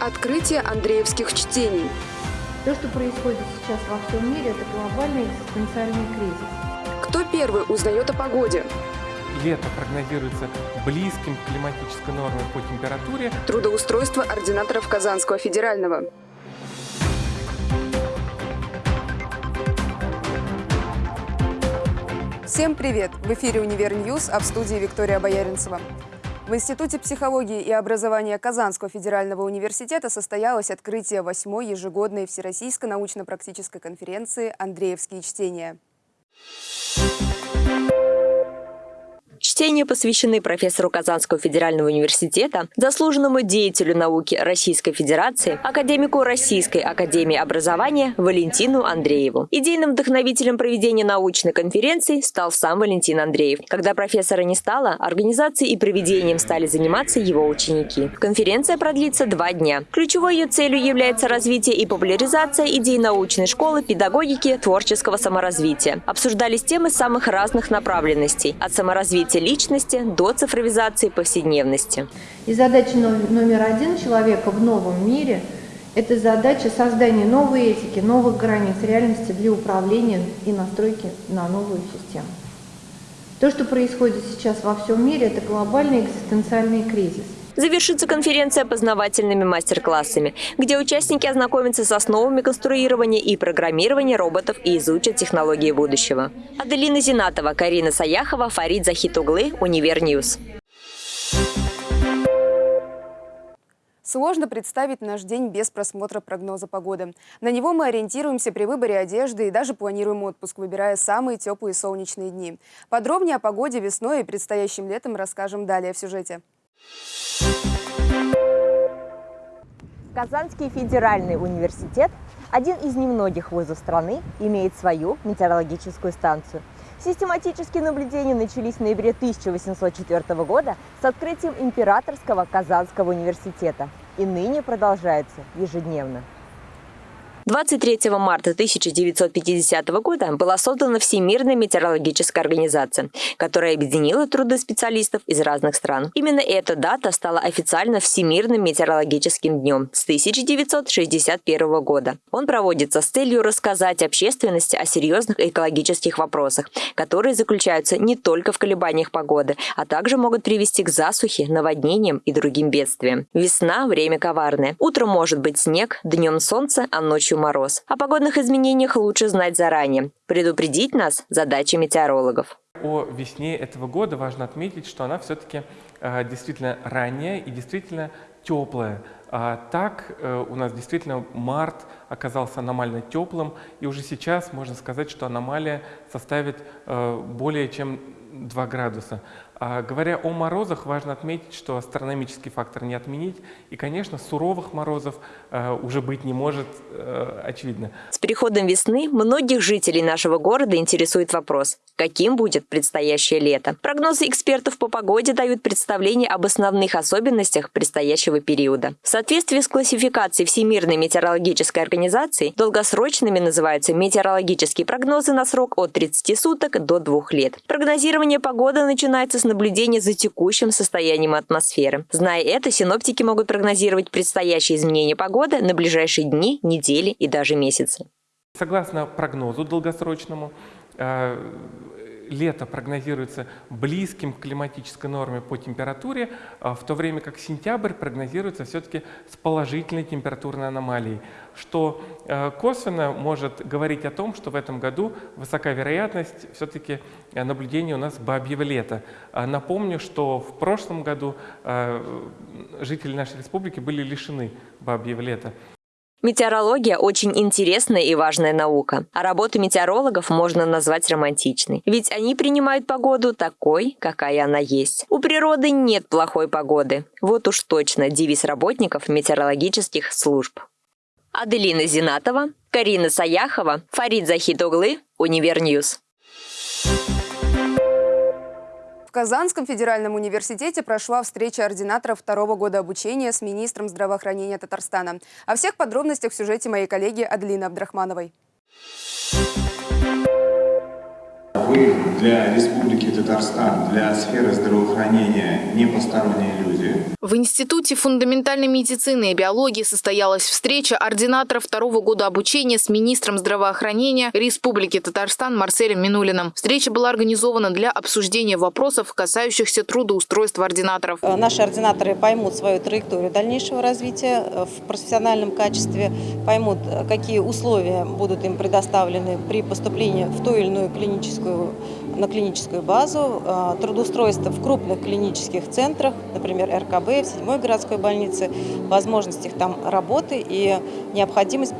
Открытие Андреевских чтений. То, что происходит сейчас во всем мире, это глобальный экзистенциальный кризис. Кто первый узнает о погоде? Лето прогнозируется близким к климатической норме по температуре. Трудоустройство ординаторов Казанского федерального. Всем привет! В эфире «Univer News», а в студии Виктория Бояринцева. В Институте психологии и образования Казанского федерального университета состоялось открытие восьмой ежегодной Всероссийской научно-практической конференции «Андреевские чтения». Чтения посвящены профессору Казанского федерального университета, заслуженному деятелю науки Российской Федерации, академику Российской академии образования Валентину Андрееву. Идейным вдохновителем проведения научной конференции стал сам Валентин Андреев. Когда профессора не стало, организацией и проведением стали заниматься его ученики. Конференция продлится два дня. Ключевой ее целью является развитие и популяризация идей научной школы, педагогики, творческого саморазвития. Обсуждались темы самых разных направленностей – от саморазвития развития личности до цифровизации повседневности. И задача номер один человека в новом мире – это задача создания новой этики, новых границ реальности для управления и настройки на новую систему. То, что происходит сейчас во всем мире, это глобальный экзистенциальный кризис. Завершится конференция познавательными мастер-классами, где участники ознакомятся с основами конструирования и программирования роботов и изучат технологии будущего. Аделина Зинатова, Карина Саяхова, Фарид Захитоглы, Univer News. Сложно представить наш день без просмотра прогноза погоды. На него мы ориентируемся при выборе одежды и даже планируем отпуск, выбирая самые теплые солнечные дни. Подробнее о погоде весной и предстоящим летом расскажем далее в сюжете. Казанский федеральный университет, один из немногих вузов страны, имеет свою метеорологическую станцию. Систематические наблюдения начались в ноябре 1804 года с открытием Императорского Казанского университета и ныне продолжаются ежедневно. 23 марта 1950 года была создана Всемирная метеорологическая организация, которая объединила труды специалистов из разных стран. Именно эта дата стала официально Всемирным метеорологическим днем с 1961 года. Он проводится с целью рассказать общественности о серьезных экологических вопросах, которые заключаются не только в колебаниях погоды, а также могут привести к засухе, наводнениям и другим бедствиям. Весна – время коварное. Утром может быть снег, днем солнце, а ночью мороз. О погодных изменениях лучше знать заранее. Предупредить нас – задача метеорологов. О весне этого года важно отметить, что она все-таки э, действительно ранняя и действительно теплая. А так э, у нас действительно март оказался аномально теплым, и уже сейчас можно сказать, что аномалия составит э, более чем 2 градуса. А, говоря о морозах, важно отметить, что астрономический фактор не отменить. И, конечно, суровых морозов э, уже быть не может, э, очевидно. С приходом весны многих жителей нашего города интересует вопрос, каким будет предстоящее лето. Прогнозы экспертов по погоде дают представление об основных особенностях предстоящего периода. В соответствии с классификацией Всемирной метеорологической организации, долгосрочными называются метеорологические прогнозы на срок от 30 суток до 2 лет. Прогнозирование погоды начинается с наблюдения за текущим состоянием атмосферы. Зная это, синоптики могут прогнозировать предстоящие изменения погоды на ближайшие дни, недели и даже месяцы. Согласно прогнозу долгосрочному, э, лето прогнозируется близким к климатической норме по температуре, а в то время как сентябрь прогнозируется все-таки с положительной температурной аномалией, что э, косвенно может говорить о том, что в этом году высока вероятность все-таки э, наблюдения у нас бабьего лета. А напомню, что в прошлом году э, жители нашей республики были лишены бабьего лета. Метеорология – очень интересная и важная наука, а работу метеорологов можно назвать романтичной. Ведь они принимают погоду такой, какая она есть. У природы нет плохой погоды. Вот уж точно девиз работников метеорологических служб. Аделина Зинатова, Карина Саяхова, Фарид Захитоглы, Univer News. В Казанском федеральном университете прошла встреча ординаторов второго года обучения с министром здравоохранения Татарстана. О всех подробностях в сюжете моей коллеги Адлины Абдрахмановой. Вы для Республики Татарстан, для сферы здравоохранения не посторонние люди. В Институте фундаментальной медицины и биологии состоялась встреча ординатора второго года обучения с министром здравоохранения Республики Татарстан Марселем Минулиным. Встреча была организована для обсуждения вопросов, касающихся трудоустройства ординаторов. Э, Наши ординаторы поймут свою траекторию дальнейшего развития э, в профессиональном качестве, поймут, э, какие условия будут им предоставлены при поступлении в ту или иную клиническую, на клиническую базу, э, трудоустройство в крупных клинических центрах, например, РКБ, в 7 городской больнице, возможностях там работы и необходимость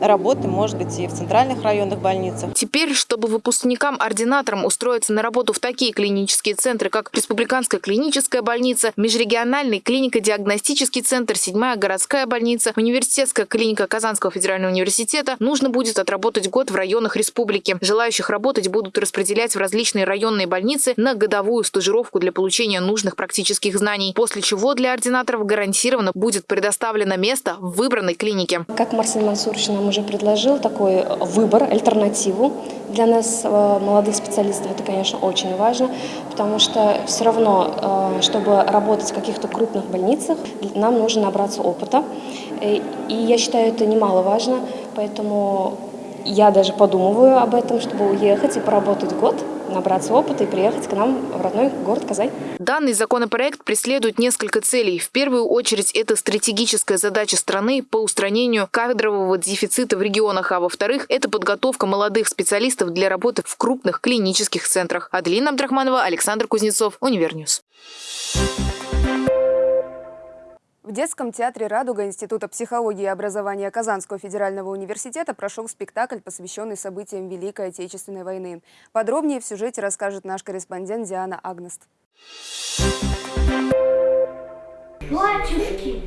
работы, может быть, и в центральных районных больницах. Теперь, чтобы выпускникам-ординаторам устроиться на работу в такие клинические центры, как Республиканская клиническая больница, Межрегиональный клинико-диагностический центр, Седьмая городская больница, Университетская клиника Казанского федерального университета, нужно будет отработать год в районах республики. Желающих работать будут распределять в различные районные больницы на годовую стажировку для получения нужных практических знаний, после чего для ординаторов гарантированно будет предоставлено место в выбранной клинике. Как Марсель Мансурович нам уже предложил, такой выбор, альтернативу для нас, э, молодых специалистов, это, конечно, очень важно, потому что все равно, э, чтобы работать в каких-то крупных больницах, нам нужно набраться опыта. Э, И я считаю, это немаловажно, поэтому я даже подумываю об этом, чтобы уехать и поработать год, набраться опыта и приехать к нам в родной город Казань. Данный законопроект преследует несколько целей. В первую очередь, это стратегическая задача страны по устранению кадрового дефицита в регионах, а во-вторых, это подготовка молодых специалистов для работы в крупных клинических центрах. Аделина Абдрахманова, Александр Кузнецов, Univer News. В детском театре «Радуга» Института психологии и образования Казанского федерального университета прошел спектакль, посвященный событиям Великой Отечественной войны. Подробнее в сюжете расскажет наш корреспондент Диана Агнест. Батюшки,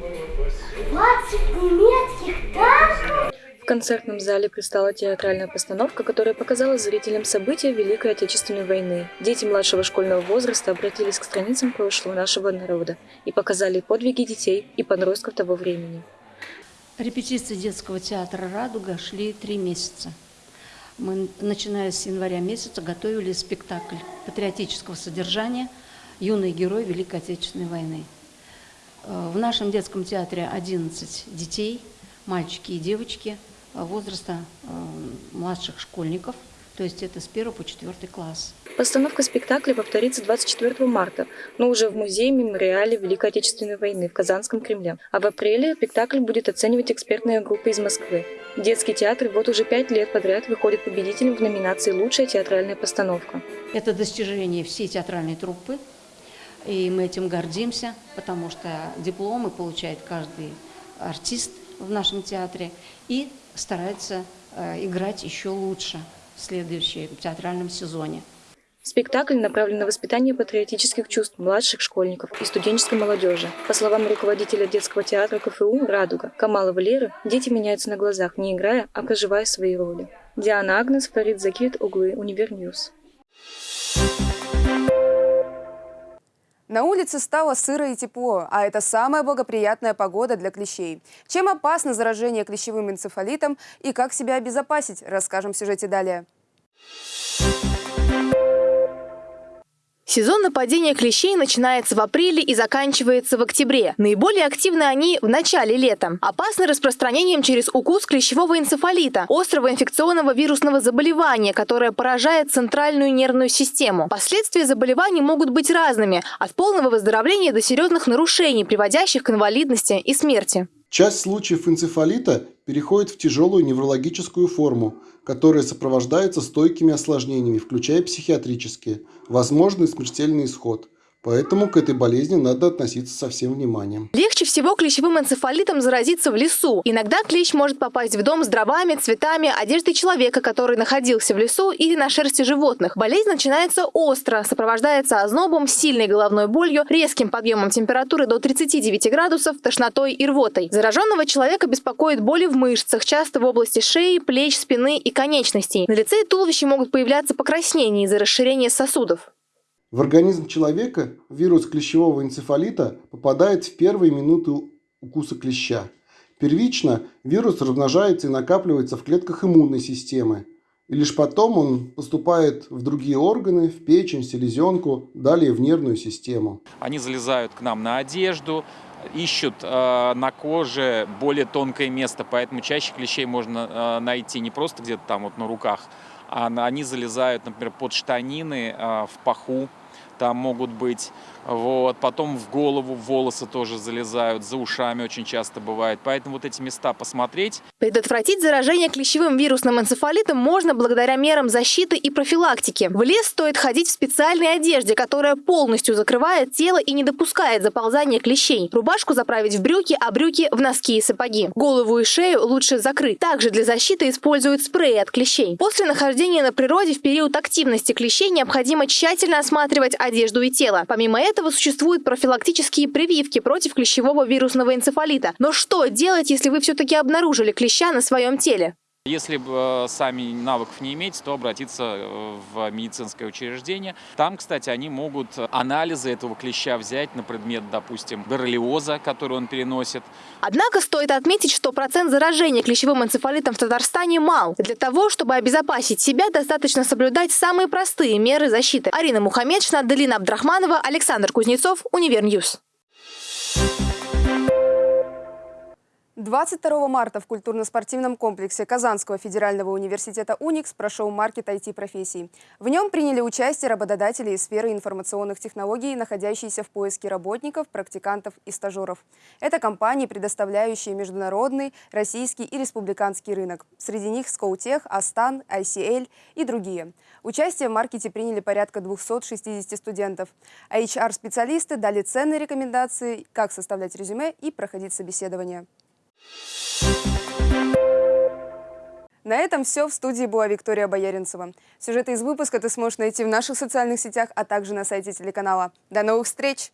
20 немецких танков? Концертном зале предстала театральная постановка, которая показала зрителям события Великой Отечественной войны. Дети младшего школьного возраста обратились к страницам прошлого нашего народа и показали подвиги детей и подростков того времени. Репетиции детского театра «Радуга» шли три месяца. Мы, начиная с января месяца, готовили спектакль патриотического содержания «Юный герой Великой Отечественной войны». Э, В нашем детском театре 11 детей, мальчики и девочки возраста э, младших школьников, то есть это с 1 по 4 класс. Постановка спектакля повторится 24 марта, но уже в музее-мемориале Великой Отечественной войны в Казанском Кремле. А в апреле спектакль будет оценивать экспертная группа из Москвы. Детский театр вот уже пять лет подряд выходит победителем в номинации «Лучшая театральная постановка». Это достижение всей театральной труппы, и мы этим гордимся, потому что дипломы получает каждый артист в нашем театре и старается э, играть еще лучше в следующем театральном сезоне. Спектакль направлен на воспитание патриотических чувств младших школьников и студенческой молодежи. По словам руководителя детского театра КФУ «Радуга» Камала Валеры, дети меняются на глазах, не играя, а проживая свои роли. Диана Агнес, Фарид Захитоглы, Univer News. На улице стало сыро и тепло, а это самая благоприятная погода для клещей. Чем опасно заражение клещевым энцефалитом и как себя обезопасить, расскажем в сюжете далее. Сезон нападения клещей начинается в апреле и заканчивается в октябре. Наиболее активны они в начале лета. Опасны распространением через укус клещевого энцефалита, острого инфекционного вирусного заболевания, которое поражает центральную нервную систему. Последствия заболеваний могут быть разными, от полного выздоровления до серьезных нарушений, приводящих к инвалидности и смерти. Часть случаев энцефалита переходит в тяжелую неврологическую форму, которая сопровождается стойкими осложнениями, включая психиатрические, возможный смертельный исход. Поэтому к этой болезни надо относиться со всем вниманием. Легче всего клещевым энцефалитом заразиться в лесу. Иногда клещ может попасть в дом с дровами, цветами, одеждой человека, который находился в лесу или на шерсти животных. Болезнь начинается остро, сопровождается ознобом, сильной головной болью, резким подъемом температуры до 39 градусов, тошнотой и рвотой. Зараженного человека беспокоит боли в мышцах, часто в области шеи, плеч, спины и конечностей. На лице и туловище могут появляться покраснения из-за расширения сосудов. В организм человека вирус клещевого энцефалита попадает в первые минуты укуса клеща. Первично вирус размножается и накапливается в клетках иммунной системы. И лишь потом он поступает в другие органы, в печень, селезенку, далее в нервную систему. Они залезают к нам на одежду, ищут э, на коже более тонкое место, поэтому чаще клещей можно э, найти не просто где-то там вот на руках, они залезают, например, под штанины, э, в паху, там могут быть, вот, потом в голову, волосы тоже залезают, за ушами очень часто бывает, поэтому вот эти места посмотреть. Предотвратить заражение клещевым вирусным энцефалитом можно благодаря мерам защиты и профилактики. В лес стоит ходить в специальной одежде, которая полностью закрывает тело и не допускает заползания клещей. Рубашку заправить в брюки, а брюки в носки и сапоги. Голову и шею лучше закрыть. Также для защиты используют спреи от клещей. После нахождения на природе в период активности клещей необходимо тщательно осматривать одежду и тело. Помимо этого существуют профилактические прививки против клещевого вирусного энцефалита. Но что делать, если вы все-таки обнаружили клеща на своем теле? Если э, сами навыков не иметь, то обратиться э, в медицинское учреждение. Там, кстати, они могут анализы этого клеща взять на предмет, допустим, боррелиоза, который он переносит. Однако стоит отметить, что процент заражения клещевым энцефалитом в Татарстане мал. Для того, чтобы обезопасить себя, достаточно соблюдать самые простые меры защиты. Арина Мухаммедшина, Аделина Абдрахманова, Александр Кузнецов, Univer News. 22 марта в культурно-спортивном комплексе Казанского федерального университета «Уникс» прошел маркет IT-профессий. В нем приняли участие работодатели из сферы информационных технологий, находящиеся в поиске работников, практикантов и стажеров. Это компании, предоставляющие международный, российский и республиканский рынок. Среди них Скоутех, Астан, ICL и другие. Участие в маркете приняли порядка 260 студентов. А HR-специалисты дали ценные рекомендации, как составлять резюме и проходить собеседование. На этом все. В студии была Виктория Бояринцева. Сюжеты из выпуска ты сможешь найти в наших социальных сетях, а также на сайте телеканала. До новых встреч!